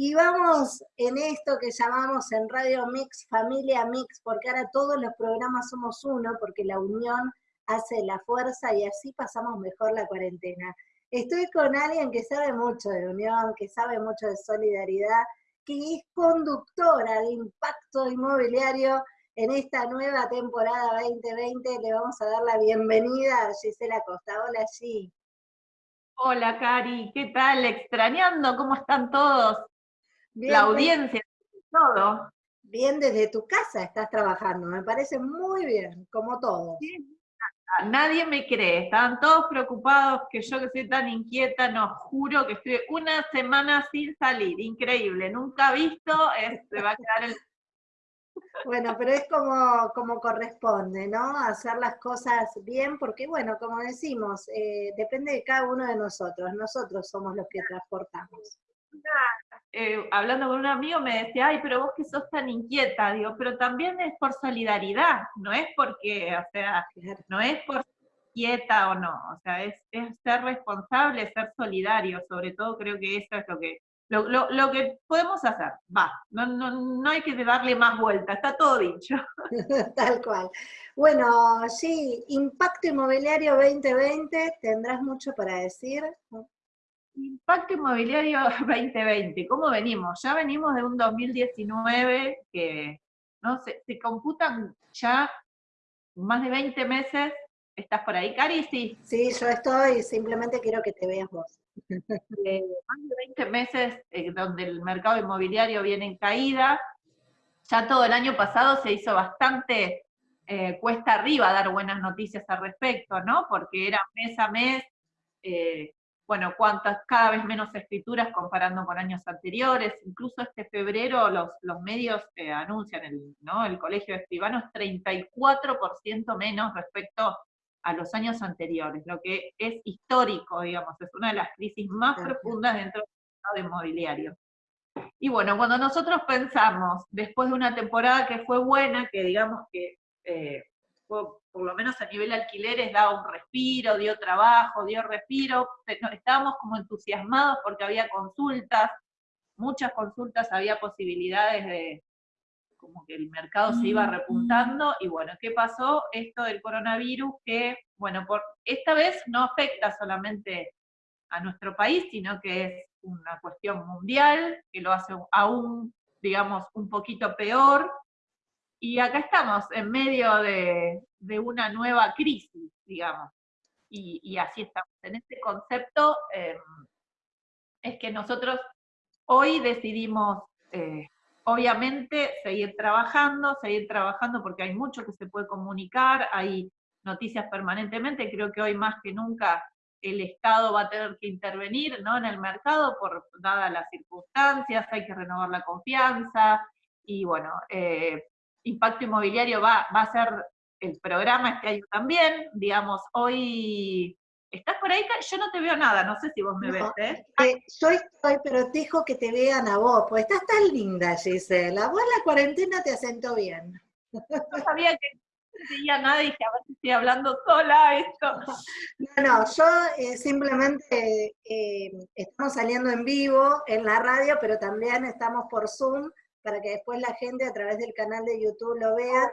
Y vamos en esto que llamamos en Radio Mix, Familia Mix, porque ahora todos los programas somos uno, porque la unión hace la fuerza y así pasamos mejor la cuarentena. Estoy con alguien que sabe mucho de unión, que sabe mucho de solidaridad, que es conductora de impacto inmobiliario en esta nueva temporada 2020. Le vamos a dar la bienvenida a Gisela Costa. Hola, G. Hola, Cari. ¿Qué tal? Extrañando, ¿cómo están todos? La audiencia, todo. Bien desde tu casa estás trabajando, me parece muy bien, como todo. Nadie me cree, estaban todos preocupados que yo que soy tan inquieta, no juro que estoy una semana sin salir, increíble, nunca visto, se va a quedar el... Bueno, pero es como, como corresponde, ¿no? Hacer las cosas bien, porque bueno, como decimos, eh, depende de cada uno de nosotros, nosotros somos los que transportamos. Eh, hablando con un amigo me decía, ay, pero vos que sos tan inquieta, digo, pero también es por solidaridad, no es porque, o sea, no es por quieta o no, o sea, es, ser responsable, ser solidario, sobre todo creo que eso es lo que, lo, que podemos hacer, va, no, no, no hay que darle más vuelta, está todo dicho. Tal cual. Bueno, sí, Impacto Inmobiliario 2020, tendrás mucho para decir. Impacto inmobiliario 2020, ¿cómo venimos? Ya venimos de un 2019 que no se, se computan ya más de 20 meses. ¿Estás por ahí, Cari? Sí. Sí, yo estoy, simplemente quiero que te veas vos. Eh, más de 20 meses eh, donde el mercado inmobiliario viene en caída. Ya todo el año pasado se hizo bastante eh, cuesta arriba dar buenas noticias al respecto, ¿no? Porque era mes a mes bueno, cuántas, cada vez menos escrituras comparando con años anteriores, incluso este febrero los, los medios eh, anuncian, el, ¿no? el Colegio de Escribanos, 34% menos respecto a los años anteriores, lo que es histórico, digamos, es una de las crisis más profundas dentro del mercado inmobiliario. Y bueno, cuando nosotros pensamos, después de una temporada que fue buena, que digamos que eh, por lo menos a nivel alquileres, daba un respiro, dio trabajo, dio respiro, estábamos como entusiasmados porque había consultas, muchas consultas, había posibilidades de, como que el mercado se iba repuntando, y bueno, ¿qué pasó? Esto del coronavirus que, bueno, por esta vez no afecta solamente a nuestro país, sino que es una cuestión mundial, que lo hace aún, digamos, un poquito peor, y acá estamos, en medio de, una nueva crisis, digamos. Y, así estamos. En este concepto em, es que nosotros hoy decidimos, eh, obviamente, seguir trabajando, seguir trabajando porque hay mucho que se puede comunicar, hay noticias permanentemente, creo que hoy más que nunca el Estado va a tener que intervenir ¿no? en el mercado por dadas las circunstancias, hay que renovar la confianza, y bueno, eh, Impacto Inmobiliario va, va a ser el programa este año también, digamos, hoy... ¿Estás por ahí? Yo no te veo nada, no sé si vos me ves, ¿eh? ¿eh? Yo estoy, pero te dijo que te vean a vos, pues estás tan linda, Gisela. Vos la cuarentena te asentó bien. No sabía que no nada y dije, a ver si estoy hablando sola esto. No, no, yo eh, simplemente eh, estamos saliendo en vivo en la radio, pero también estamos por Zoom, para que después la gente a través del canal de YouTube lo vea.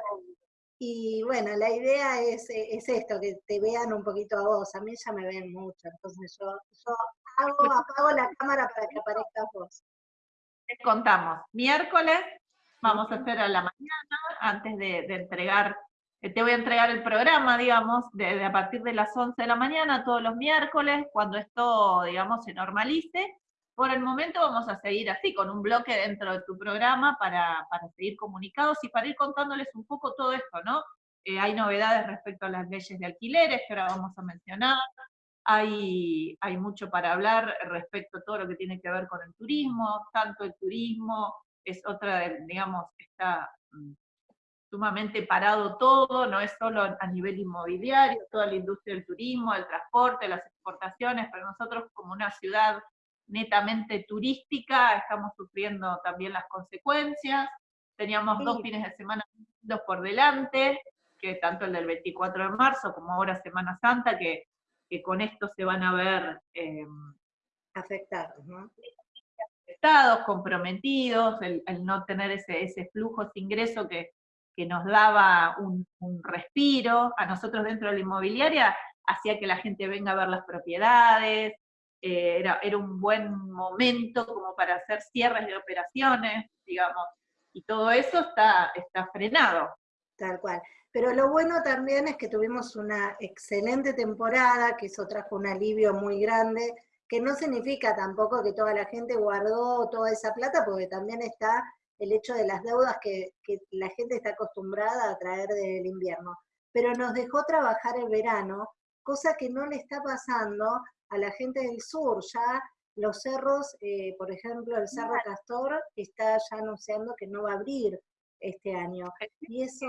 Y bueno, la idea es, es esto, que te vean un poquito a vos. A mí ya me ven mucho, entonces yo, yo hago, apago la cámara para que aparezcas vos. Les contamos, miércoles vamos a hacer a la mañana, antes de, entregar, eh, te voy a entregar el programa, digamos, de, a partir de las 11 de la mañana, todos los miércoles, cuando esto, digamos, se normalice, por el momento vamos a seguir así, con un bloque dentro de tu programa para, seguir comunicados y para ir contándoles un poco todo esto, ¿no? Eh, hay novedades respecto a las leyes de alquileres que ahora vamos a mencionar, hay, hay mucho para hablar respecto a todo lo que tiene que ver con el turismo, tanto el turismo es otra, digamos, está mm, sumamente parado todo, no es solo a nivel inmobiliario, toda la industria del turismo, el transporte, las exportaciones, pero nosotros como una ciudad netamente turística, estamos sufriendo también las consecuencias. Teníamos dos fines de semana dos por delante, que tanto el del 24 de marzo como ahora Semana Santa, que, que con esto se van a ver eh, afectados, ¿no? asustados, comprometidos, el, no tener ese, ese flujo de ingreso que, que nos daba un, respiro a nosotros dentro de la inmobiliaria, hacía que la gente venga a ver las propiedades, eh, era, era, un buen momento como para hacer cierres de operaciones, digamos, y todo eso está, está frenado. Tal cual. Pero lo bueno también es que tuvimos una excelente temporada, que eso trajo un alivio muy grande, que no significa tampoco que toda la gente guardó toda esa plata, porque también está el hecho de las deudas que, la gente está acostumbrada a traer del invierno. Pero nos dejó trabajar el verano, cosa que no le está pasando a la gente del sur. Ya los cerros, eh, por ejemplo, el Cerro Castor está ya anunciando que no va a abrir este año. Y eso...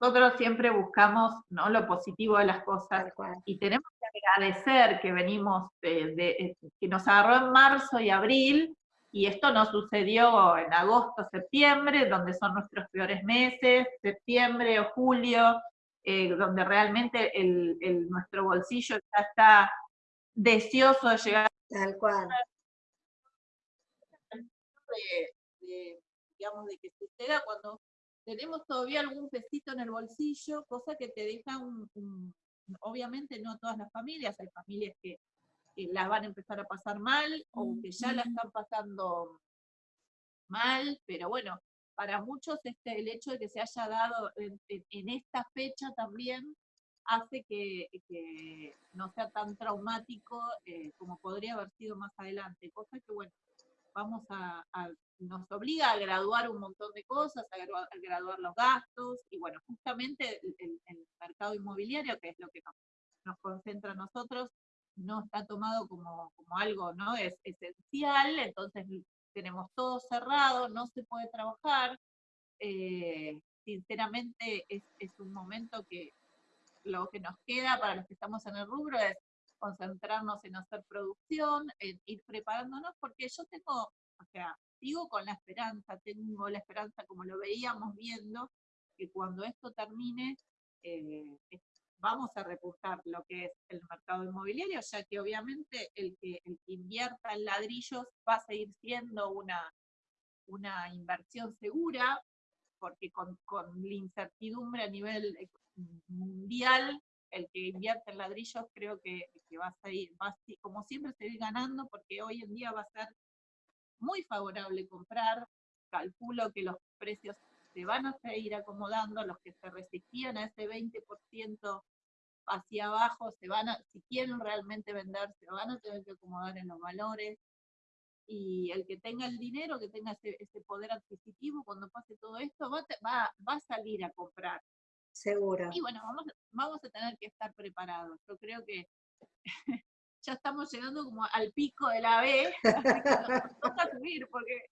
nosotros siempre buscamos ¿no? lo positivo de las cosas y tenemos que agradecer que venimos, de, que nos agarró en marzo y abril, y esto no sucedió en agosto, septiembre, donde son nuestros peores meses, septiembre o julio, eh, donde realmente el, nuestro bolsillo ya está deseoso de llegar. Tal cual. De, digamos, de que suceda cuando tenemos todavía algún pesito en el bolsillo, cosa que te deja un obviamente no todas las familias, hay familias que las van a empezar a pasar mal o que ya la están pasando mal, pero bueno, para muchos este, el hecho de que se haya dado en, esta fecha también hace que, no sea tan traumático eh, como podría haber sido más adelante, cosa que bueno, vamos a, nos obliga a graduar un montón de cosas, a, graduar, los gastos, y bueno, justamente el, mercado inmobiliario, que es lo que nos, concentra a nosotros, no está tomado como, algo ¿no? es esencial, entonces tenemos todo cerrado, no se puede trabajar. Eh, sinceramente es, un momento que lo que nos queda para los que estamos en el rubro es concentrarnos en hacer producción, en ir preparándonos, porque yo tengo, o sea, sigo con la esperanza, tengo la esperanza como lo veíamos viendo, que cuando esto termine, eh, vamos a repujar lo que es el mercado inmobiliario, ya que obviamente el que, invierta en ladrillos va a seguir siendo una, una inversión segura, porque con, la incertidumbre a nivel mundial, el que invierte en ladrillos creo que, va a seguir, va como siempre, seguir ganando, porque hoy en día va a ser muy favorable comprar, calculo que los precios se van a seguir acomodando, los que se resistían a ese 20% hacia abajo, se van a, si quieren realmente vender, se van a tener que acomodar en los valores, y el que tenga el dinero, que tenga ese, poder adquisitivo, cuando pase todo esto, va, va, va, a salir a comprar. Seguro. Y bueno, vamos, vamos a tener que estar preparados. Yo creo que ya estamos llegando como al pico de la B, nos toca subir, porque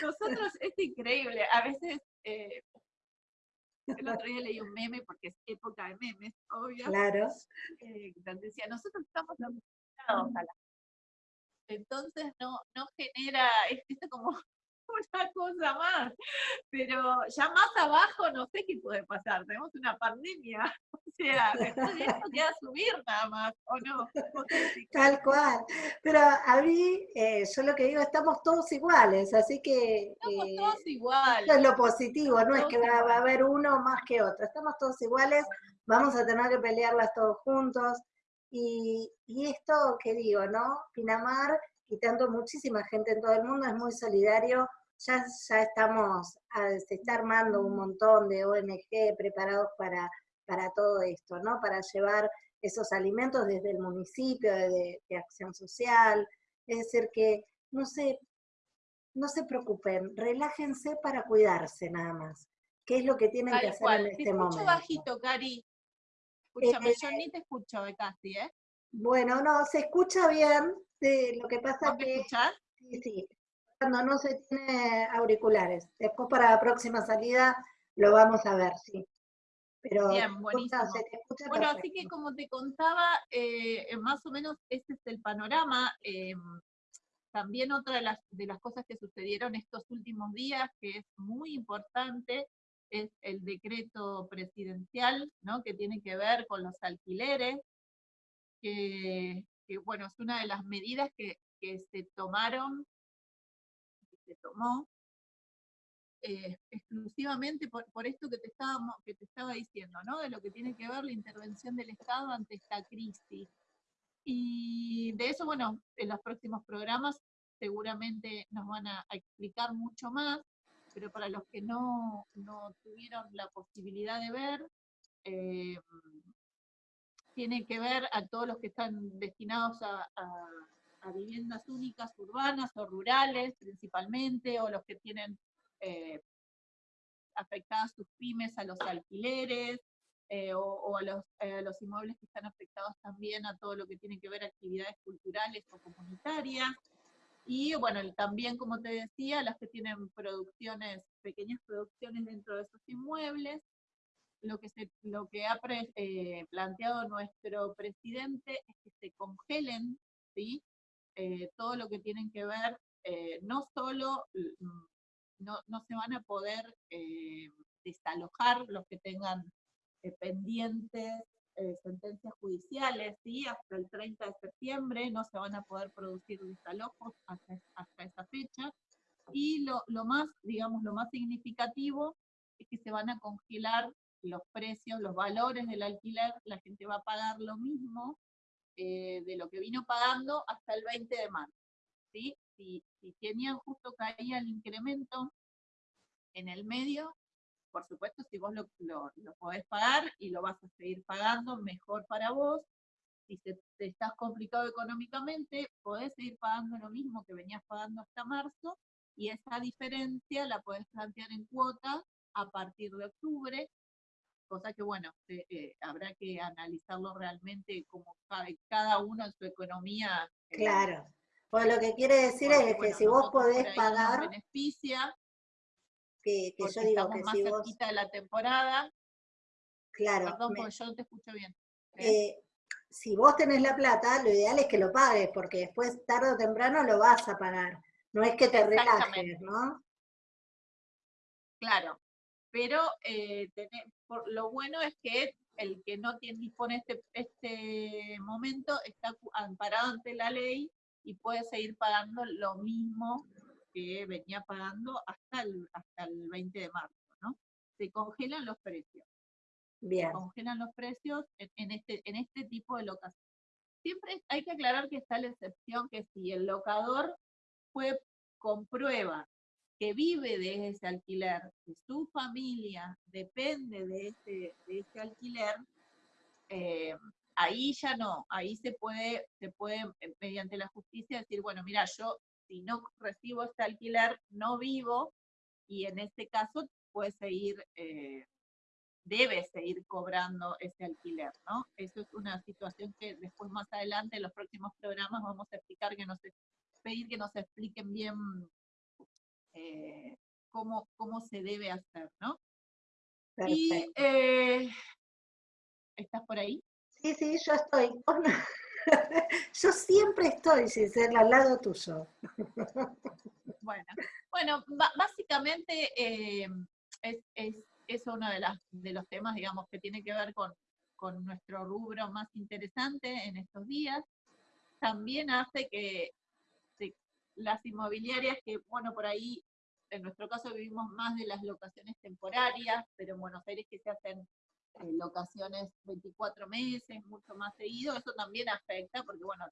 nosotros es increíble. A veces eh, el otro día leí un meme, porque es época de memes, obvio. Claro. Eh, donde decía, nosotros estamos acostumbrados a la... Entonces no, no genera, esto como una cosa más, pero ya más abajo no sé qué puede pasar, tenemos una pandemia, o sea, después de esto queda subir nada más, ¿o no? Tal cual, pero a mí, eh, yo lo que digo, estamos todos iguales, así que... Estamos eh, todos iguales. Eso es lo positivo, no es que va, a haber uno más que otro, estamos todos iguales, vamos a tener que pelearlas todos juntos, y, y esto que digo, ¿no? Pinamar y tanto muchísima gente en todo el mundo es muy solidario ya, ya estamos, se está armando un montón de ONG preparados para, para todo esto, ¿no? Para llevar esos alimentos desde el municipio, de, acción social. Es decir, que no se, no se preocupen, relájense para cuidarse nada más. ¿Qué es lo que tienen que hacer en este momento? Te bajito, Cari. Escúchame, eh, yo ni te escucho de casi, ¿eh? Bueno, no, se escucha bien. lo que pasa que... Sí, sí cuando no se tiene auriculares. Después para la próxima salida lo vamos a ver, sí. Pero Bien, buenísimo. bueno, así que como te contaba, eh, más o menos este es el panorama. Em, también otra de las, de las cosas que sucedieron estos últimos días, que es muy importante, es el decreto presidencial, ¿no? que tiene que ver con los alquileres, que, bueno, es una de las medidas que, que se tomaron tomó eh, exclusivamente por, esto que te, estábamos, que te estaba diciendo, ¿no? De lo que tiene que ver la intervención del Estado ante esta crisis. Y de eso, bueno, en los próximos programas seguramente nos van a, explicar mucho más, pero para los que no, tuvieron la posibilidad de ver, eh, tiene que ver a todos los que están destinados a, viviendas únicas urbanas o rurales principalmente, o los que tienen eh, afectadas sus pymes a los alquileres, eh, o, a, los, los, inmuebles que están afectados también a todo lo que tiene que ver actividades culturales o comunitarias. Y bueno, también, como te decía, las que tienen producciones, pequeñas producciones dentro de esos inmuebles, lo que, se, lo que ha eh, planteado nuestro presidente es que se congelen ¿sí? Eh, todo lo que tienen que ver, eh, no solo, mm, no, no, se van a poder desalojar los que tengan pendientes sentencias judiciales, ¿sí? hasta el 30 de septiembre no se van a poder producir desalojos hasta, hasta esa fecha, y lo, lo más, digamos, lo más significativo es que se van a congelar los precios, los valores del alquiler, la gente va a pagar lo mismo eh, de lo que vino pagando hasta el 20 de marzo. ¿sí? Si, si tenían justo caía el incremento en el medio, por supuesto, si vos lo, lo, podés pagar y lo vas a seguir pagando, mejor para vos. Si te, te estás complicado económicamente, podés seguir pagando lo mismo que venías pagando hasta marzo, y esa diferencia la podés plantear en cuotas a partir de octubre, cosa que bueno, eh, habrá que analizarlo realmente como cada, uno en su economía. Eh, claro. Pues lo que quiere decir es que si vos podés pagar... beneficia, que, que yo digo que más si cerquita de la temporada. Claro. Perdón, porque yo no te escucho bien. ¿eh? si vos tenés la plata, lo ideal es que lo pagues, porque después tarde o temprano lo vas a pagar. No es que te relajes, ¿no? Claro, pero eh, lo bueno es que el que no tiene, dispone este, este momento está amparado ante la ley y puede seguir pagando lo mismo que venía pagando hasta el, hasta el 20 de marzo, ¿no? Se congelan los precios. Bien. Se congelan los precios en, este, en este tipo de locación. Siempre hay que aclarar que está la excepción que si el locador fue, comprueba que vive de ese alquiler, que su familia depende de ese alquiler, eh, ahí ya no, ahí se puede, se puede eh, mediante la justicia decir, bueno, mira, yo si no recibo este alquiler, no vivo, y en este caso puede seguir, eh, debe seguir cobrando ese alquiler, ¿no? Eso es una situación que después más adelante en los próximos programas vamos a explicar que nos pedir que nos expliquen bien eh, cómo, cómo se debe hacer, ¿no? Y, eh, ¿Estás por ahí? Sí, sí, yo estoy. yo siempre estoy, sin ser al lado tuyo. bueno, bueno básicamente eh, es, es, es, uno de, las, de los temas, digamos, que tiene que ver con, con nuestro rubro más interesante en estos días. También hace que las inmobiliarias que, bueno, por ahí, en nuestro caso vivimos más de las locaciones temporarias, pero en Buenos Aires que se hacen eh, locaciones 24 meses, mucho más seguido, eso también afecta, porque bueno,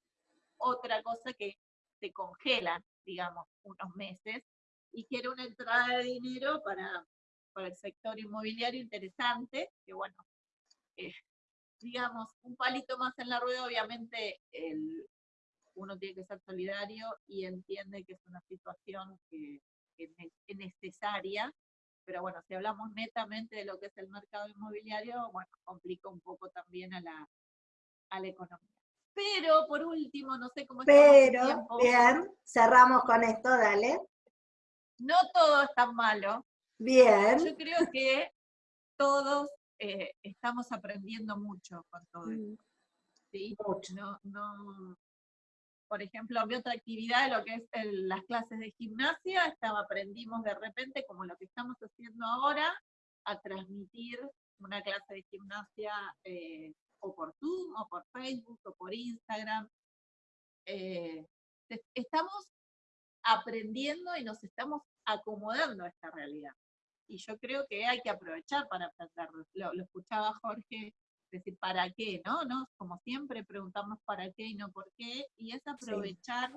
otra cosa que se congelan, digamos, unos meses, y que una entrada de dinero para, para el sector inmobiliario interesante, que bueno, digamos, un palito más en la rueda, obviamente el, uno tiene que ser solidario y entiende que es una situación que, es necesaria, pero bueno, si hablamos netamente de lo que es el mercado inmobiliario, bueno, complica un poco también a la, a la economía. Pero por último, no sé cómo Pero, bien, cerramos con esto, dale. No todo es tan malo. Bien. Yo creo que todos eh, estamos aprendiendo mucho con todo mm. esto. ¿sí? Mucho. No, no, por ejemplo, mi otra actividad lo que es las clases de gimnasia, estaba, aprendimos de repente, como lo que estamos haciendo ahora, a transmitir una clase de gimnasia eh, o por Zoom, o por Facebook, o por Instagram. Eh, estamos aprendiendo y nos estamos acomodando a esta realidad. Y yo creo que hay que aprovechar para aprenderlo. Lo, lo escuchaba Jorge decir, ¿para qué? ¿No? ¿no? Como siempre preguntamos para qué y no por qué, y es aprovechar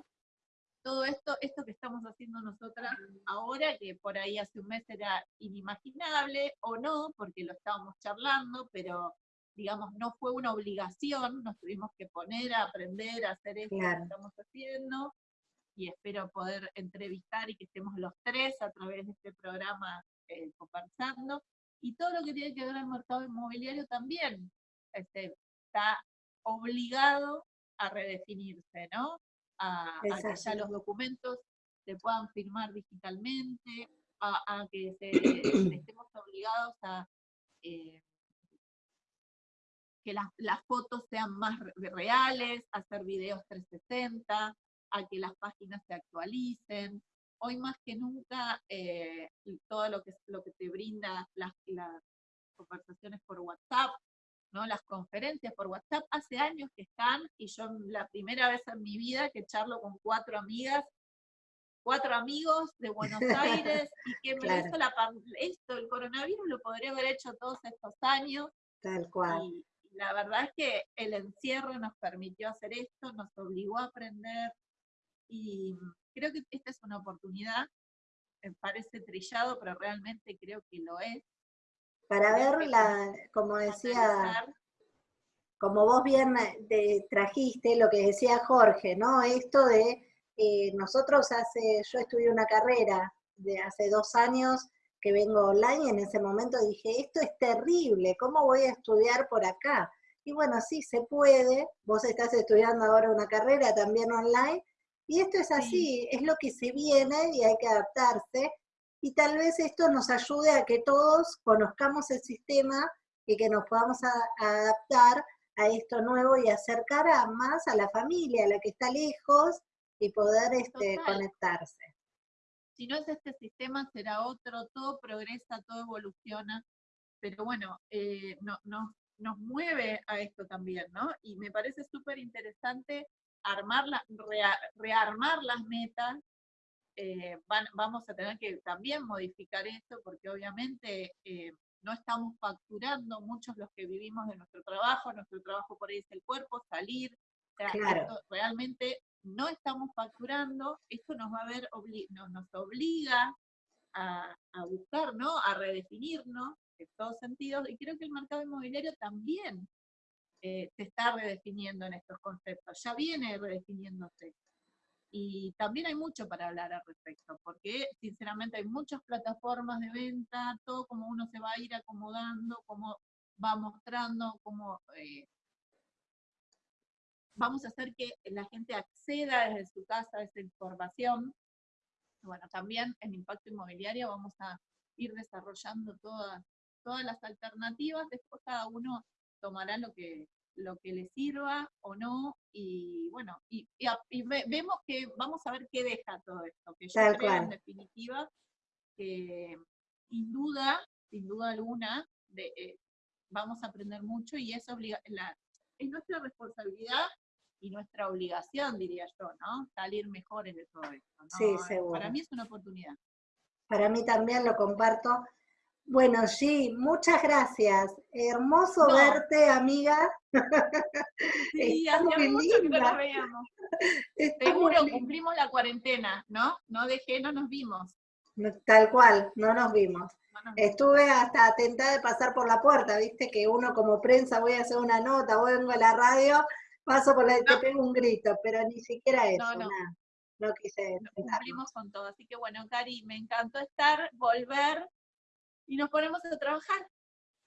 todo esto, esto que estamos haciendo nosotras ahora, que por ahí hace un mes era inimaginable, o no, porque lo estábamos charlando, pero digamos, no fue una obligación, nos tuvimos que poner a aprender a hacer esto que estamos haciendo, y espero poder entrevistar y que estemos los tres a través de este programa eh, conversando, y todo lo que tiene que ver el mercado inmobiliario también este, está obligado a redefinirse, ¿no? A, que ya los documentos se puedan firmar digitalmente, a, que estemos obligados a eh, que las, fotos sean más reales, hacer videos 360, a que las páginas se actualicen. Hoy más que nunca, eh, todo lo que, lo que te brinda las, las conversaciones por WhatsApp, ¿no? las conferencias por WhatsApp, hace años que están, y yo la primera vez en mi vida que charlo con cuatro amigas, cuatro amigos de Buenos Aires, y que me hizo la, esto, el coronavirus lo podría haber hecho todos estos años. Tal cual la verdad es que el encierro nos permitió hacer esto, nos obligó a aprender y creo que esta es una oportunidad, me parece trillado, pero realmente creo que lo es. Para ver, la, como decía, como vos bien trajiste lo que decía Jorge, ¿no? Esto de eh, nosotros hace, yo estudié una carrera de hace dos años que vengo online, en ese momento dije, esto es terrible, ¿cómo voy a estudiar por acá? Y bueno, sí, se puede, vos estás estudiando ahora una carrera también online, y esto es así, es lo que se viene y hay que adaptarse, y tal vez esto nos ayude a que todos conozcamos el sistema y que nos podamos adaptar a esto nuevo y acercar a más a la familia, a la que está lejos, y poder este, conectarse si no es este sistema, será otro, todo progresa, todo evoluciona, pero bueno, eh, no, nos mueve a esto también, ¿no? Y me parece súper interesante armar rearmar las metas, eh, vamos a tener que también modificar esto, porque obviamente eh, no estamos facturando muchos los que vivimos de nuestro trabajo, nuestro trabajo por ahí es el cuerpo, salir, realmente no estamos facturando, esto nos va a ver, nos, obliga a, buscar, ¿no? A redefinirnos en todos sentidos, y creo que el mercado inmobiliario también eh, se está redefiniendo en estos conceptos, ya viene redefiniéndose. Y también hay mucho para hablar al respecto, porque sinceramente hay muchas plataformas de venta, todo como uno se va a ir acomodando, como va mostrando, como eh, vamos a hacer que la gente acceda desde su casa a esa información. Bueno, también en impacto inmobiliario vamos a ir desarrollando todas, todas las alternativas, después cada uno tomará lo que, lo que le sirva o no, y bueno, y, vemos que vamos a ver qué deja todo esto, que yo creo en definitiva que sin duda, sin duda alguna, de, eh, vamos a aprender mucho y es, obliga la, es nuestra responsabilidad y nuestra obligación, diría yo, ¿no? Salir mejores de todo esto. ¿no? Sí, seguro. Para mí es una oportunidad. Para mí también lo comparto. Bueno, sí, muchas gracias. Hermoso verte, amiga. Sí, hace mucho que no nos veíamos. Seguro cumplimos la cuarentena, ¿no? No dejé, no nos vimos. Tal cual, no nos vimos. Estuve hasta atentada de pasar por la puerta, viste que uno como prensa voy a hacer una nota, vengo a la radio paso por la, te pego un grito, pero ni siquiera eso, no, no. Nada. No quise Cumplimos con todo, así que bueno, Cari, me encantó estar, volver, y nos ponemos a trabajar.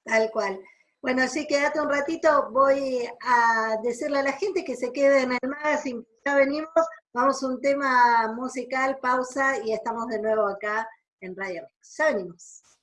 Tal cual. Bueno, sí, quédate un ratito, voy a decirle a la gente que se quede en el magazine, ya venimos, vamos a un tema musical, pausa, y estamos de nuevo acá en Radio Ya venimos.